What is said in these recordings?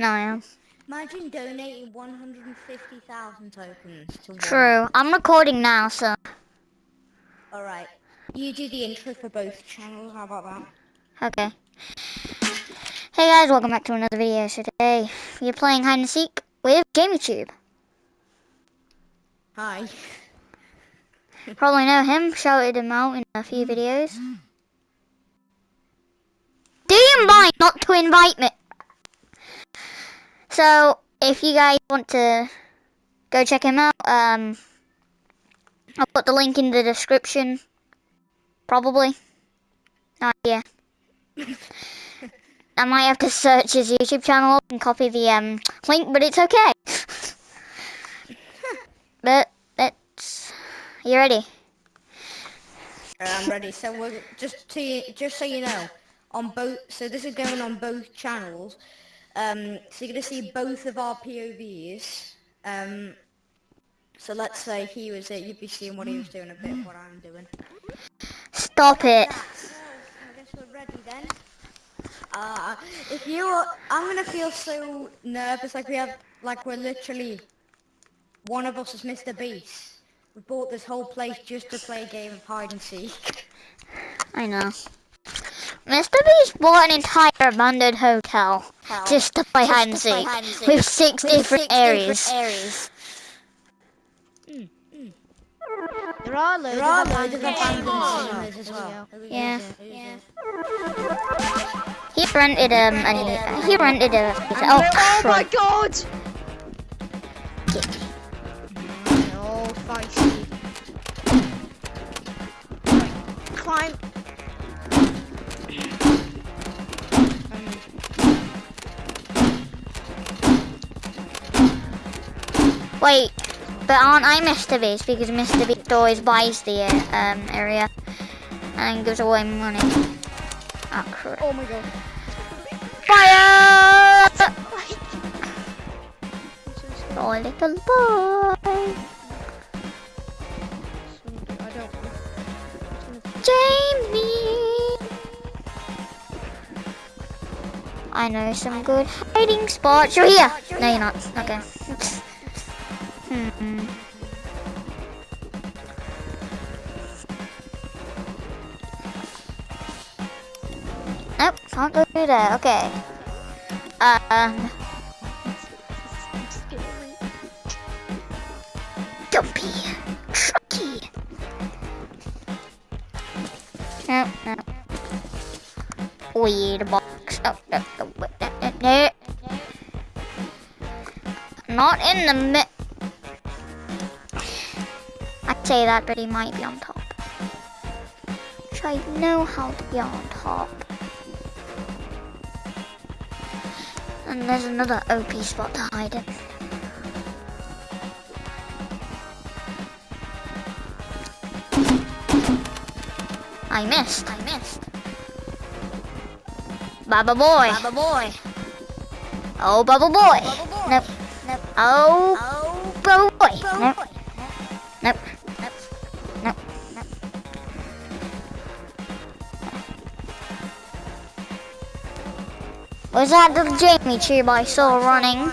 No, I am. Imagine donating 150,000 tokens to one. True. I'm recording now, so. Alright. You do the intro for both channels, how about that? Okay. Hey guys, welcome back to another video. So today, we're playing hide and seek with JamieTube. Hi. Probably know him, shouted him out in a few mm. videos. Do you mind not to invite me? So, if you guys want to go check him out, um, I'll put the link in the description. Probably. Oh, yeah. I might have to search his YouTube channel up and copy the um, link, but it's okay. but, it's... You ready? I'm ready. So we're just to just so you know, on both. So this is going on both channels. Um, so you're gonna see both of our POVs. Um, so let's say he was it, you'd be seeing what he was doing, a bit of what I'm doing. Stop it. So I guess we're ready then. Uh, if you, are, I'm gonna feel so nervous, like we have, like we're literally, one of us is Mr. Beast. We bought this whole place just to play a game of hide and seek. I know. Mr. Beast bought an entire abandoned hotel Hell. just to play Just hide and seek hide and seek with six with different six areas. different areas. There are loads There are of loads of abandoned abandoned cinemas cinemas as well. Yeah. Yeah. He rented um an, he rented a oh, oh my crap. god! Wait, but aren't I Mr. Beast because Mr. Beast always buys the um area and gives away money. Oh crap. Oh my god. Fire! Oh little boy. I. Jamie! I know some good hiding spots. You're here! No, you're not. Okay. Hmm. Nope, can't go through there. Okay. Um, dumpy, trucky. Nope, nope. Weird box. Oh, no, no, no, no, no. Not in the mid. Say that, but he might be on top. Which I know how to be on top. And there's another OP spot to hide in. I missed. I missed. Baba boy. Baba boy. Oh, bubble boy. Nope. Nope. Oh, Oh, Was that the Jamie tube I saw running?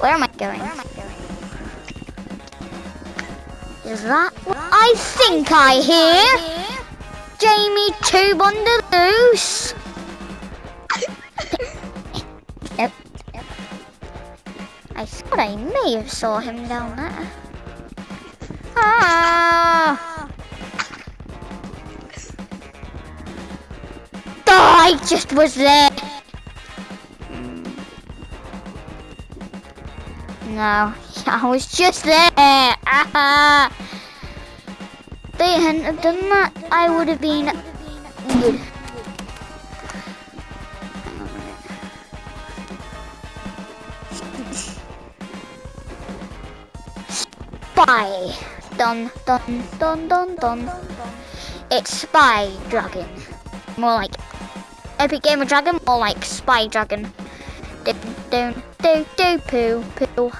Where am I going? Is that I think I hear? Jamie tube on the loose. Nope. Nope. I thought I may have saw him down there. Ah! I just was there. No, I was just there. Ah. They hadn't done that. I would have been good. Spy. Dun dun dun dun dun. It's Spy Dragon. More like Epic Gamer Dragon, more like Spy Dragon. Do do do do poo poo.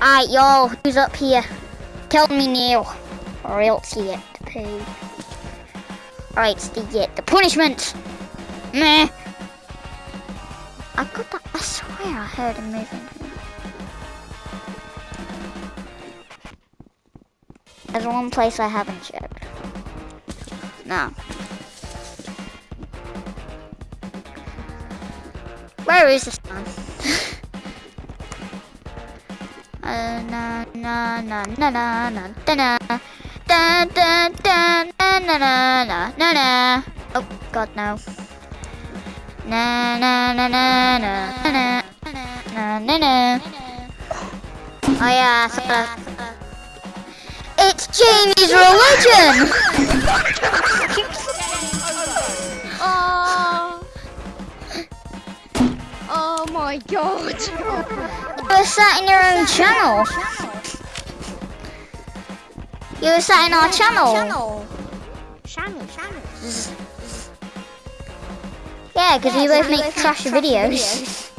Alright, y'all, who's up here? Tell me now, or else you get to poo. Alright, it's the, uh, the punishment. Meh. I got that. I swear I heard him moving. There's one place I haven't checked. No. Where is this man? Uh, na na na na na na da na da da da na na na na na na Oh God no. Na na na na na na na na na. Oh yeah. So, uh, it's Jamie's religion. Oh. Oh my god. You were sat in your own channel. You were sat in our channel. Channel, channel. Yeah, because we both make trash videos.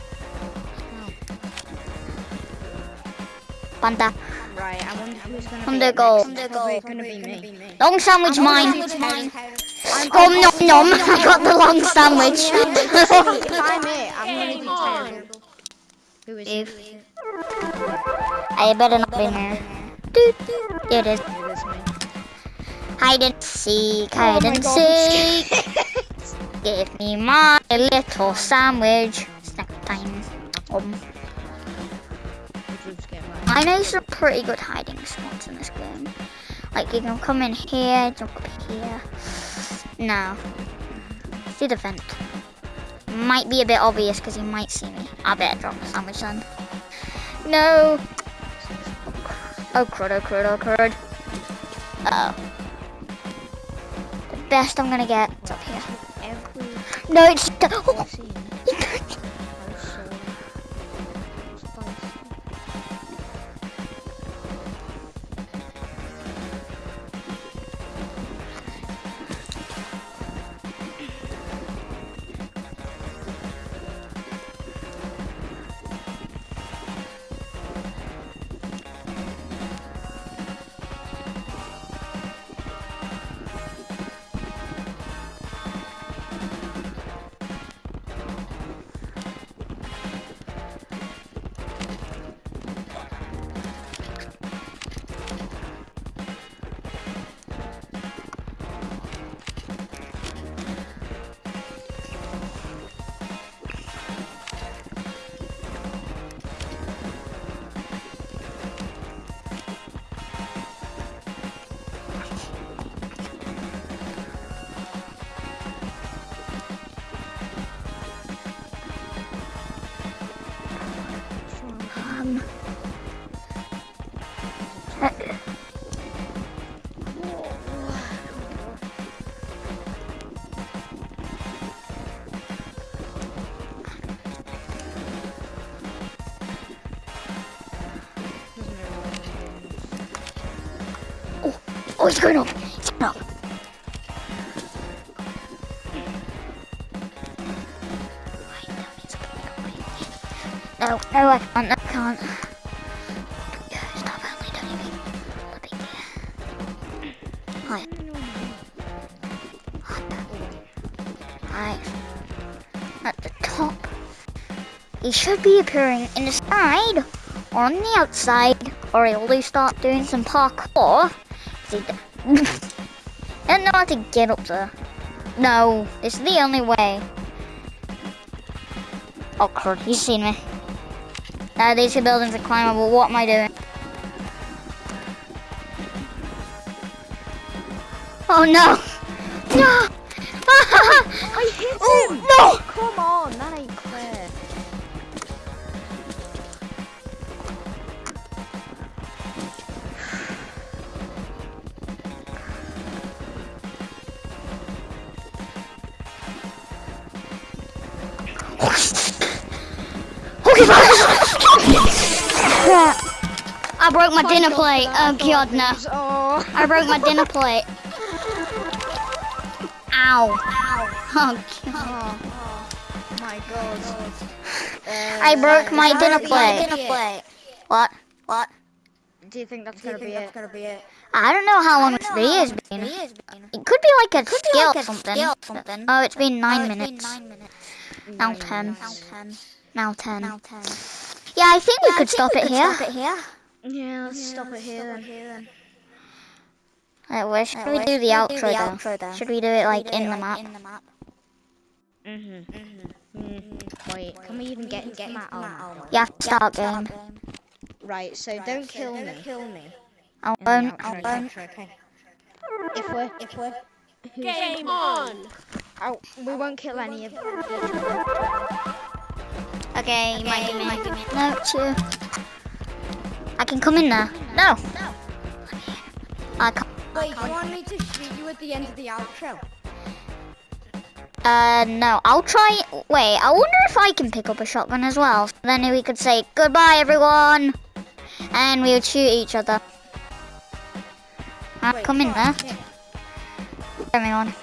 Panda. Right, I wonder who's gonna On be the goal. next. Probably gonna be me. Long sandwich mine. Nom nom nom. I got the long sandwich. if I'm it, I'm gonna be terrible. Who is If- it? I better not be here. There it is. It is me. Hide and seek, Oh hide and seek. Give me my little sandwich. Snack time. Um, I know some pretty good hiding spots in this game. Like you can come in here, jump up here. No. See the vent. Might be a bit obvious because he might see me. I better drop the sandwich then. No. Oh crud, oh crud, oh crud. Uh oh. The best I'm gonna get is up here. No, it's. Oh, Oh, he's going up. He's going. No, no, I can't. I can't. Hi. At the top. He should be appearing in the side or on the outside, or he'll start doing some parkour. See, I don't know how to get up there. No, it's the only way. Oh crud, he's seen me. Now these two buildings are climbable. What am I doing? Oh no! No! I hit him! oh no! Come on, that ain't Oh, I broke my, dinner plate. Oh, God, no. I broke my dinner plate. Ow. Ow. Oh, oh God. Oh my God. I uh, broke my dinner plate. What? What? Do you think that's going to be it? I don't know how long this video has been. It could be like a could skill like something. Oh, it's been nine minutes. Now, ten. Now ten. Now ten. Yeah, I think yeah, we could, I think stop, we could stop it here. Yeah, let's stop it here then. Right, where should we do the outro though? Should we do it like in the map? Mhm. Mm, wait, can we even get into that? Oh, no. You have to start game. Right, so don't kill me. Kill me. I in the won't. outro. Okay. If we're, If we're Game on! oh, we won't kill any of them. Okay, you might give me. No, two. I can come in there. No. no. I can't. Wait, do you want me to shoot you at the end of the outro? Uh, no. I'll try. Wait, I wonder if I can pick up a shotgun as well. Then we could say goodbye, everyone, and we would shoot each other. Wait, come in there, yeah. everyone.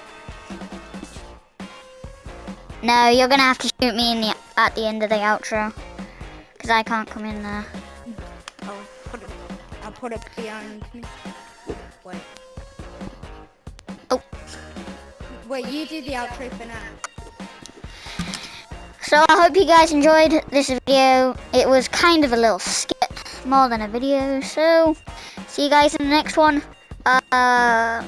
No, you're gonna have to shoot me in the at the end of the outro, cause I can't come in there. Put it behind me. Wait. Oh. Wait, you do the outro for now. So I hope you guys enjoyed this video. It was kind of a little skit more than a video. So see you guys in the next one. Uh,